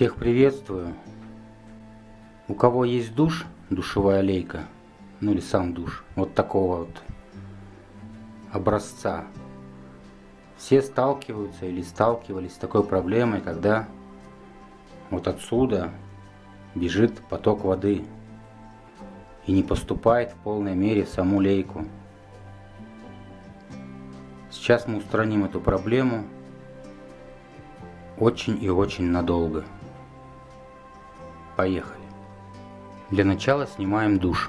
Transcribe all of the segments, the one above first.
Всех приветствую. У кого есть душ, душевая лейка, ну или сам душ, вот такого вот образца, все сталкиваются или сталкивались с такой проблемой, когда вот отсюда бежит поток воды и не поступает в полной мере в саму лейку. Сейчас мы устраним эту проблему очень и очень надолго. Поехали. Для начала снимаем душ.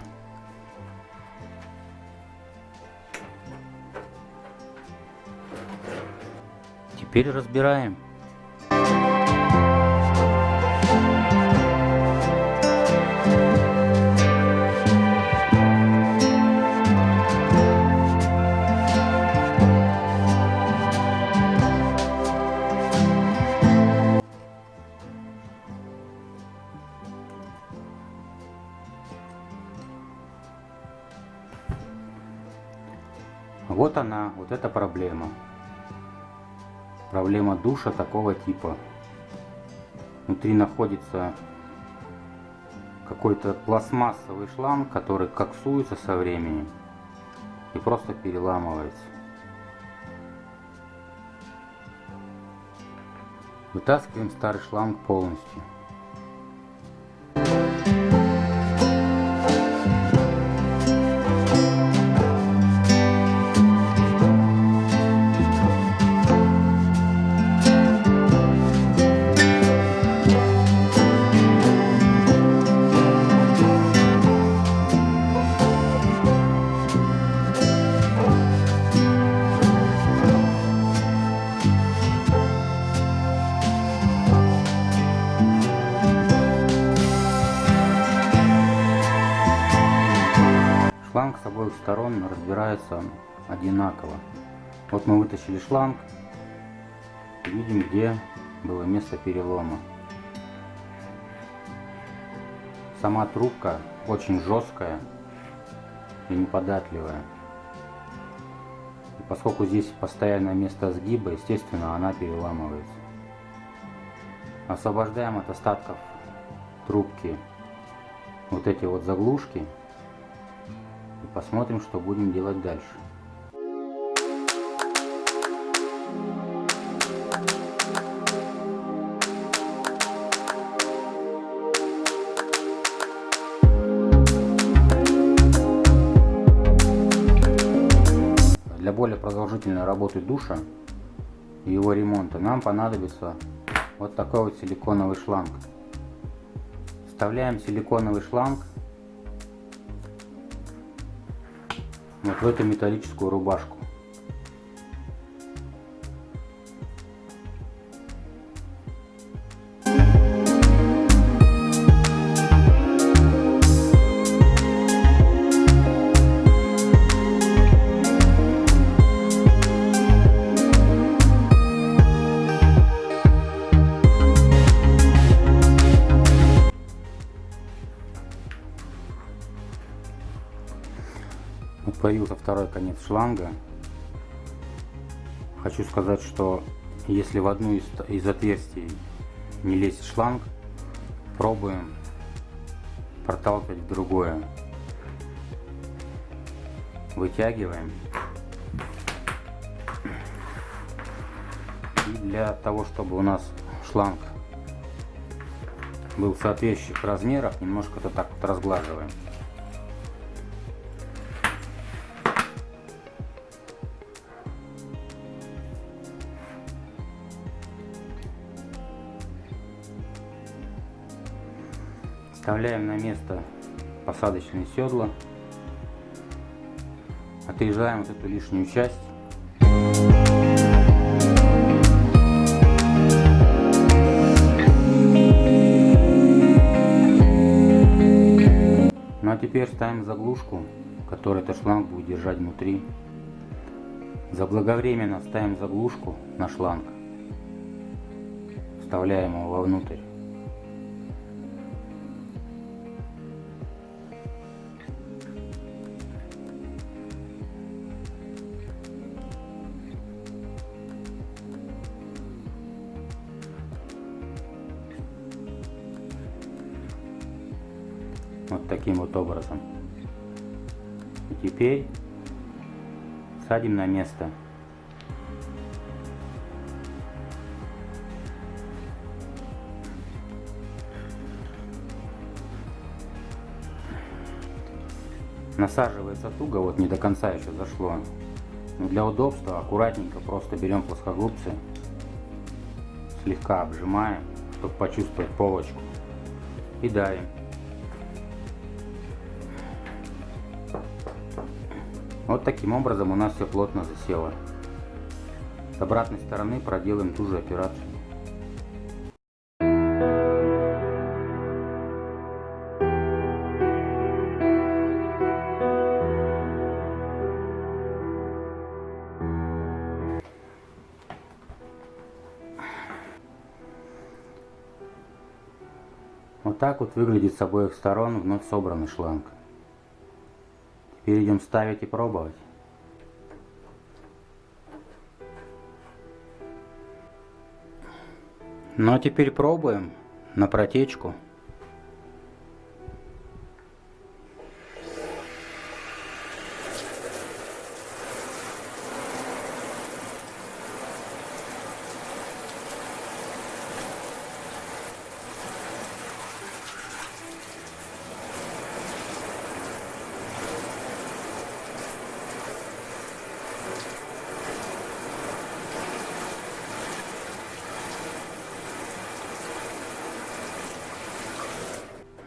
Теперь разбираем. Вот она, вот эта проблема. Проблема душа такого типа. Внутри находится какой-то пластмассовый шланг, который коксуется со временем и просто переламывается. Вытаскиваем старый шланг полностью. Обоих сторон разбирается одинаково. Вот мы вытащили шланг, видим где было место перелома. Сама трубка очень жесткая и неподатливая. И поскольку здесь постоянное место сгиба, естественно, она переламывается. Освобождаем от остатков трубки вот эти вот заглушки посмотрим, что будем делать дальше. Для более продолжительной работы душа и его ремонта нам понадобится вот такой вот силиконовый шланг. Вставляем силиконовый шланг вот в эту металлическую рубашку. Появился второй конец шланга. Хочу сказать, что если в одну из, из отверстий не лезет шланг, пробуем проталкивать в другое. Вытягиваем. И для того, чтобы у нас шланг был соответствующих размерах, немножко то так вот разглаживаем. Вставляем на место посадочные седла. Отрезаем вот эту лишнюю часть. Ну а теперь ставим заглушку, которую этот шланг будет держать внутри. Заблаговременно ставим заглушку на шланг. Вставляем его вовнутрь. Вот таким вот образом. И теперь садим на место. Насаживается туго, вот не до конца еще зашло. Но для удобства аккуратненько просто берем плоскогубцы, слегка обжимаем, чтобы почувствовать полочку. И давим. Вот таким образом у нас все плотно засело. С обратной стороны проделаем ту же операцию. Вот так вот выглядит с обоих сторон вновь собранный шланг. Теперь идем ставить и пробовать. Ну а теперь пробуем на протечку.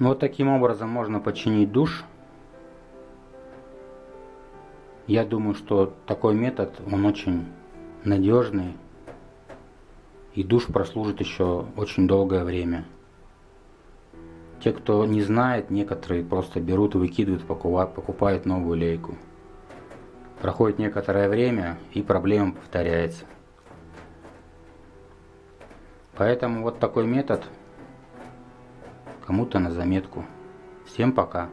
Вот таким образом можно починить душ. Я думаю, что такой метод, он очень надежный. И душ прослужит еще очень долгое время. Те, кто не знает, некоторые просто берут и выкидывают, покупают новую лейку. Проходит некоторое время и проблема повторяется. Поэтому вот такой метод кому-то на заметку. Всем пока.